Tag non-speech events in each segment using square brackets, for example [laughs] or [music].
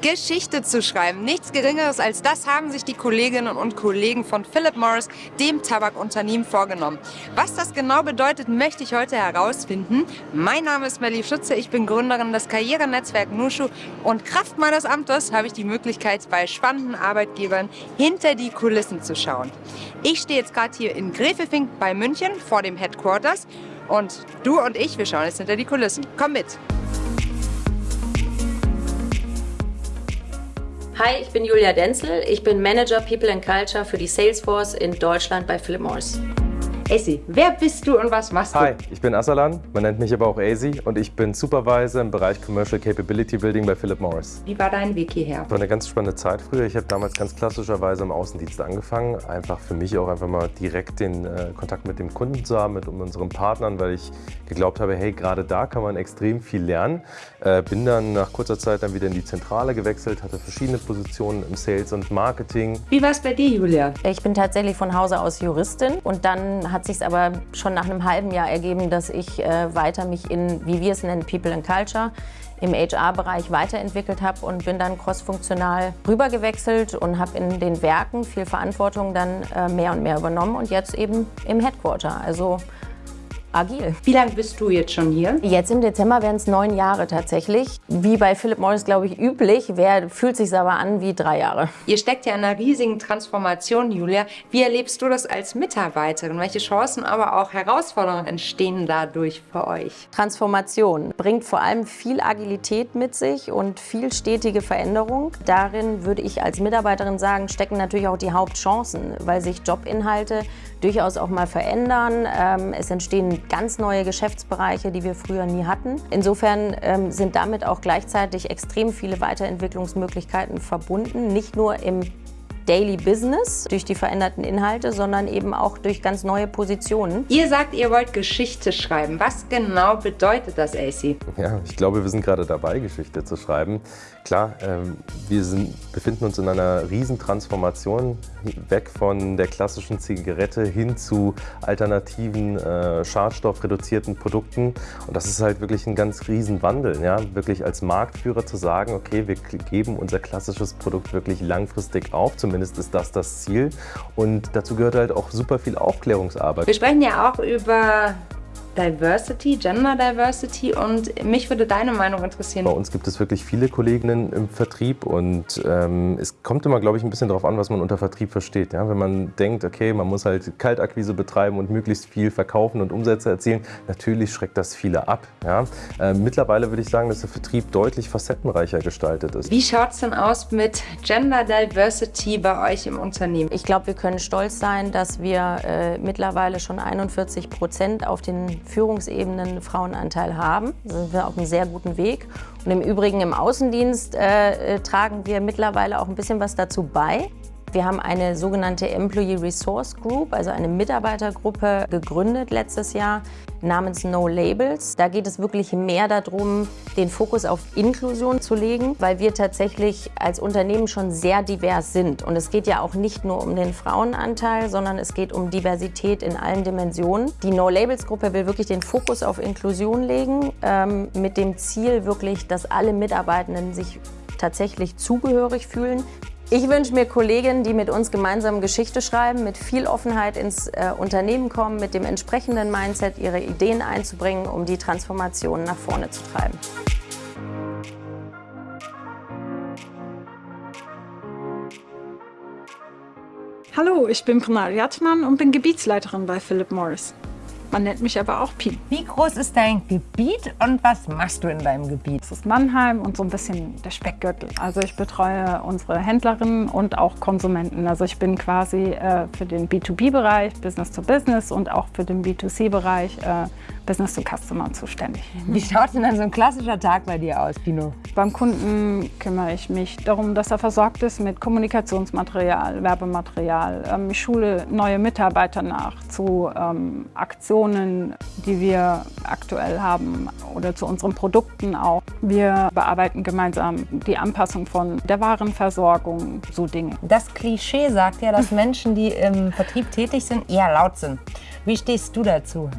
Geschichte zu schreiben. Nichts Geringeres als das haben sich die Kolleginnen und Kollegen von Philip Morris, dem Tabakunternehmen, vorgenommen. Was das genau bedeutet, möchte ich heute herausfinden. Mein Name ist Melly Schütze, ich bin Gründerin des Karrierenetzwerk Nushu und Kraft meines Amtes habe ich die Möglichkeit, bei spannenden Arbeitgebern hinter die Kulissen zu schauen. Ich stehe jetzt gerade hier in Grefelfink bei München vor dem Headquarters und du und ich, wir schauen jetzt hinter die Kulissen. Komm mit! Hi, ich bin Julia Denzel. Ich bin Manager People and Culture für die Salesforce in Deutschland bei Philip Morris. Essi, wer bist du und was machst du? Hi, ich bin Asalan, man nennt mich aber auch Asi und ich bin Supervisor im Bereich Commercial Capability Building bei Philip Morris. Wie war dein Weg hierher? War eine ganz spannende Zeit früher. Ich habe damals ganz klassischerweise im Außendienst angefangen. Einfach für mich auch einfach mal direkt den äh, Kontakt mit dem Kunden zu haben, mit unseren Partnern, weil ich geglaubt habe, hey, gerade da kann man extrem viel lernen. Äh, bin dann nach kurzer Zeit dann wieder in die Zentrale gewechselt, hatte verschiedene Positionen im Sales und Marketing. Wie war es bei dir, Julia? Ich bin tatsächlich von Hause aus Juristin und dann hat sich aber schon nach einem halben Jahr ergeben, dass ich äh, weiter mich in, wie wir es nennen, People and Culture, im HR-Bereich weiterentwickelt habe und bin dann crossfunktional rübergewechselt und habe in den Werken viel Verantwortung dann äh, mehr und mehr übernommen und jetzt eben im Headquarter. Also agil. Wie lange bist du jetzt schon hier? Jetzt im Dezember werden es neun Jahre tatsächlich. Wie bei Philip Morris, glaube ich, üblich. Wer fühlt sich aber an wie drei Jahre. Ihr steckt ja in einer riesigen Transformation, Julia. Wie erlebst du das als Mitarbeiterin? Welche Chancen, aber auch Herausforderungen entstehen dadurch für euch? Transformation bringt vor allem viel Agilität mit sich und viel stetige Veränderung. Darin würde ich als Mitarbeiterin sagen, stecken natürlich auch die Hauptchancen, weil sich Jobinhalte durchaus auch mal verändern. Ähm, es entstehen ganz neue Geschäftsbereiche, die wir früher nie hatten. Insofern ähm, sind damit auch gleichzeitig extrem viele Weiterentwicklungsmöglichkeiten verbunden, nicht nur im Daily Business durch die veränderten Inhalte, sondern eben auch durch ganz neue Positionen. Ihr sagt, ihr wollt Geschichte schreiben. Was genau bedeutet das, AC? Ja, ich glaube, wir sind gerade dabei, Geschichte zu schreiben. Klar, ähm, wir sind, befinden uns in einer Riesentransformation weg von der klassischen Zigarette hin zu alternativen, äh, schadstoffreduzierten Produkten. Und das ist halt wirklich ein ganz Riesenwandel. Ja? Wirklich als Marktführer zu sagen, okay, wir geben unser klassisches Produkt wirklich langfristig auf, zumindest Zumindest ist das das Ziel. Und dazu gehört halt auch super viel Aufklärungsarbeit. Wir sprechen ja auch über Diversity, Gender Diversity und mich würde deine Meinung interessieren. Bei uns gibt es wirklich viele Kolleginnen im Vertrieb und ähm, es kommt immer, glaube ich, ein bisschen darauf an, was man unter Vertrieb versteht. Ja? Wenn man denkt, okay, man muss halt Kaltakquise betreiben und möglichst viel verkaufen und Umsätze erzielen, natürlich schreckt das viele ab. Ja? Äh, mittlerweile würde ich sagen, dass der Vertrieb deutlich facettenreicher gestaltet ist. Wie schaut es denn aus mit Gender Diversity bei euch im Unternehmen? Ich glaube, wir können stolz sein, dass wir äh, mittlerweile schon 41 Prozent auf den Führungsebenen Frauenanteil haben. Da sind wir auf einem sehr guten Weg. Und im Übrigen im Außendienst äh, äh, tragen wir mittlerweile auch ein bisschen was dazu bei. Wir haben eine sogenannte Employee Resource Group, also eine Mitarbeitergruppe, gegründet letztes Jahr namens No Labels. Da geht es wirklich mehr darum, den Fokus auf Inklusion zu legen, weil wir tatsächlich als Unternehmen schon sehr divers sind. Und es geht ja auch nicht nur um den Frauenanteil, sondern es geht um Diversität in allen Dimensionen. Die No Labels Gruppe will wirklich den Fokus auf Inklusion legen, ähm, mit dem Ziel wirklich, dass alle Mitarbeitenden sich tatsächlich zugehörig fühlen. Ich wünsche mir Kolleginnen, die mit uns gemeinsam Geschichte schreiben, mit viel Offenheit ins äh, Unternehmen kommen, mit dem entsprechenden Mindset ihre Ideen einzubringen, um die Transformation nach vorne zu treiben. Hallo, ich bin Pranal Jatman und bin Gebietsleiterin bei Philip Morris. Man nennt mich aber auch Pi. Wie groß ist dein Gebiet und was machst du in deinem Gebiet? Das ist Mannheim und so ein bisschen der Speckgürtel. Also ich betreue unsere Händlerinnen und auch Konsumenten. Also ich bin quasi äh, für den B2B-Bereich, Business to Business und auch für den B2C-Bereich äh, Business to Customer zuständig. Wie schaut denn dann so ein klassischer Tag bei dir aus, Pino? Beim Kunden kümmere ich mich darum, dass er versorgt ist mit Kommunikationsmaterial, Werbematerial. Ähm, ich schule neue Mitarbeiter nach zu ähm, Aktionen Innovationen, die wir aktuell haben oder zu unseren Produkten auch. Wir bearbeiten gemeinsam die Anpassung von der Warenversorgung, so Dinge. Das Klischee sagt ja, dass [laughs] Menschen, die im Vertrieb tätig sind, eher laut sind. Wie stehst du dazu?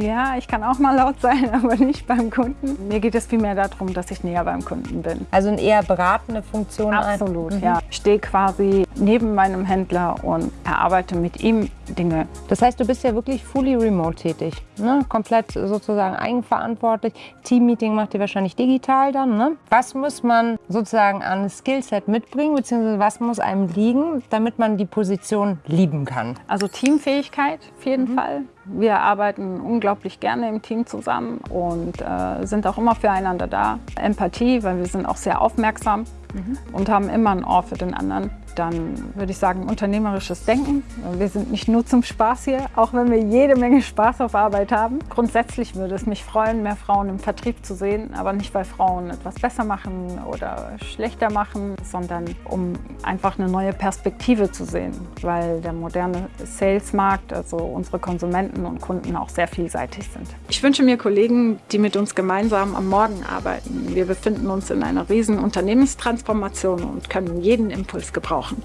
Ja, ich kann auch mal laut sein, [laughs] aber nicht beim Kunden. Mir geht es vielmehr darum, dass ich näher beim Kunden bin. Also eine eher beratende Funktion? Absolut, mhm. ja. Ich stehe quasi neben meinem Händler und erarbeite mit ihm Dinge. Das heißt, du bist ja wirklich fully remote tätig, ne? komplett sozusagen eigenverantwortlich. Teammeeting macht ihr wahrscheinlich digital dann. Ne? Was muss man sozusagen an Skillset mitbringen, beziehungsweise was muss einem liegen, damit man die Position lieben kann? Also Teamfähigkeit auf jeden mhm. Fall. Bye. Wir arbeiten unglaublich gerne im Team zusammen und äh, sind auch immer füreinander da. Empathie, weil wir sind auch sehr aufmerksam mhm. und haben immer ein Ohr für den anderen dann würde ich sagen unternehmerisches Denken. Wir sind nicht nur zum Spaß hier, auch wenn wir jede Menge Spaß auf Arbeit haben. Grundsätzlich würde es mich freuen, mehr Frauen im Vertrieb zu sehen, aber nicht, weil Frauen etwas besser machen oder schlechter machen, sondern um einfach eine neue Perspektive zu sehen, weil der moderne Salesmarkt, also unsere Konsumenten und Kunden auch sehr vielseitig sind. Ich wünsche mir Kollegen, die mit uns gemeinsam am Morgen arbeiten. Wir befinden uns in einer riesen Unternehmenstransformation und können jeden Impuls gebrauchen.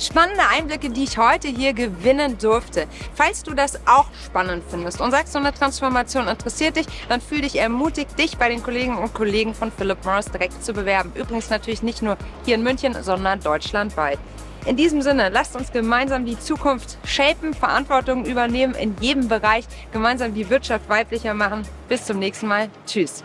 Spannende Einblicke, die ich heute hier gewinnen durfte. Falls du das auch spannend findest und sagst, so eine Transformation interessiert dich, dann fühl dich ermutigt, dich bei den Kolleginnen und Kollegen von Philip Morris direkt zu bewerben. Übrigens natürlich nicht nur hier in München, sondern deutschlandweit. In diesem Sinne, lasst uns gemeinsam die Zukunft shapen, Verantwortung übernehmen in jedem Bereich, gemeinsam die Wirtschaft weiblicher machen. Bis zum nächsten Mal. Tschüss.